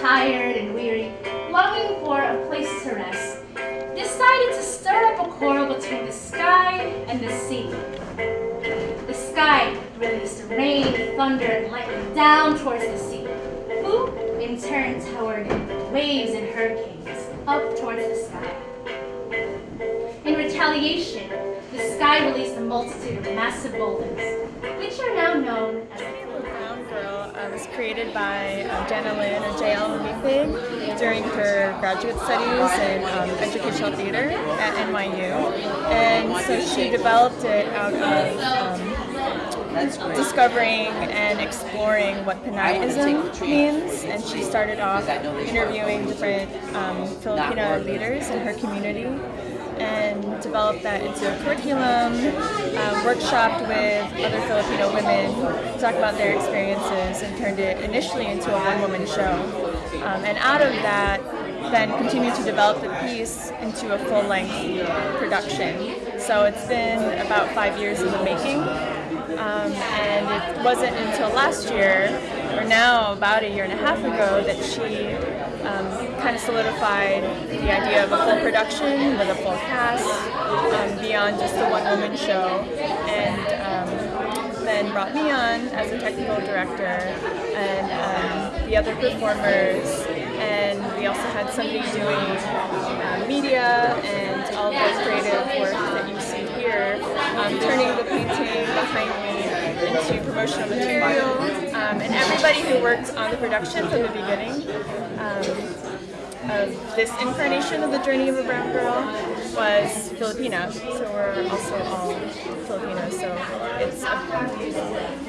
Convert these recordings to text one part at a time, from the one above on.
tired and weary, longing for a place to rest, decided to stir up a quarrel between the sky and the sea. The sky released rain, thunder, and lightning down towards the sea, who in turn towered waves and hurricanes up towards the sky. In retaliation, the sky released a multitude of massive boulders, which are now known as Uh, was created by um, Jana Lynne or JL Umipig during her graduate studies in um, educational theater at NYU. And so she developed it out of um, discovering and exploring what Pinayism means. And she started off interviewing different um, Filipino leaders in her community and developed that into a curriculum, um, workshopped with other Filipino women, talked about their experiences, and turned it initially into a one-woman show. Um, and out of that, then continued to develop the piece into a full-length production. So it's been about five years in the making, um, and it wasn't until last year, or now about a year and a half ago, that she um, kind of solidified the idea of a full production with a full cast um, beyond just a one-woman show, and um, then brought me on as a technical director and um, the other performers, and we also had somebody doing uh, media and all the creative work that you see here, um, turning the painting behind me into promotional material, um, and everybody who worked on the production from the beginning um, of this incarnation of the Journey of a Brown Girl was Filipina. So we're also all Filipino. So it's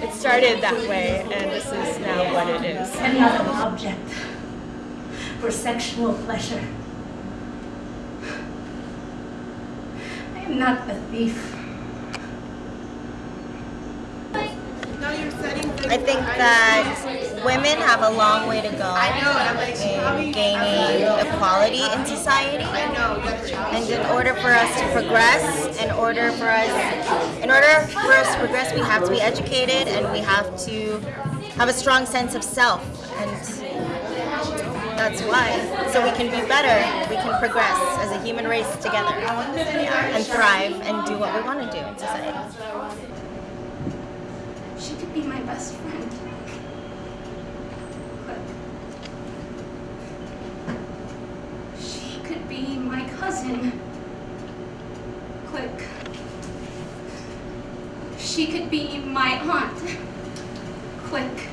it started that way, and this is now what it is. any other object for sexual pleasure. I am not a thief. I think that women have a long way to go in gaining equality in society. And in order for us to progress, in order for us, in order for us to progress, we have to be educated and we have to have a strong sense of self. And that's why. So we can be better, we can progress as a human race together and thrive and do what we want to do in society. My best friend. But she could be my cousin. Click. She could be my aunt. Click.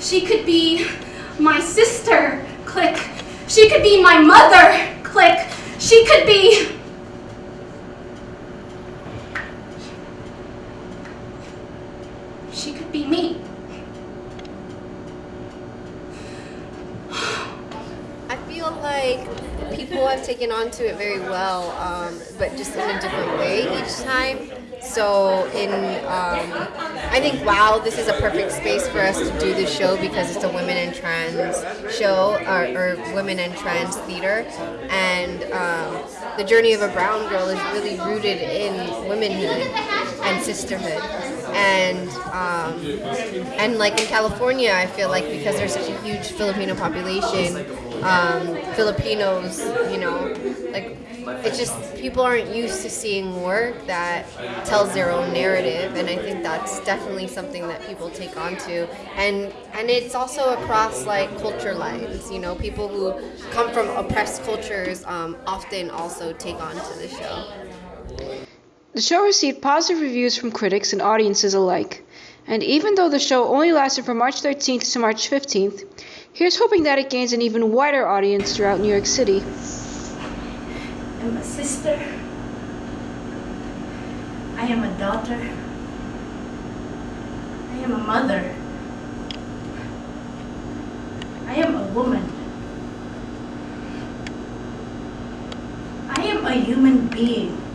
She could be my sister. Click. She could be my mother. Click. She could be. She could be me. I feel like people have taken on to it very well, um, but just in a different way each time. So in, um, I think, wow, this is a perfect space for us to do this show because it's a women and trans show, or, or women and trans theater. And um, the journey of a brown girl is really rooted in womanhood and sisterhood. And um, and like in California, I feel like because there's such a huge Filipino population, um, Filipinos, you know, like it's just people aren't used to seeing work that tells their own narrative, and I think that's definitely something that people take on to, And and it's also across like culture lines. You know, people who come from oppressed cultures um, often also take on to the show. The show received positive reviews from critics and audiences alike. And even though the show only lasted from March 13th to March 15th, here's hoping that it gains an even wider audience throughout New York City. I'm a sister. I am a daughter. I am a mother. I am a woman. I am a human being.